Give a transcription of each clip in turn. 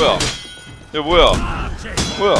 뭐야? 야 뭐야? 뭐야?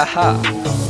Haha.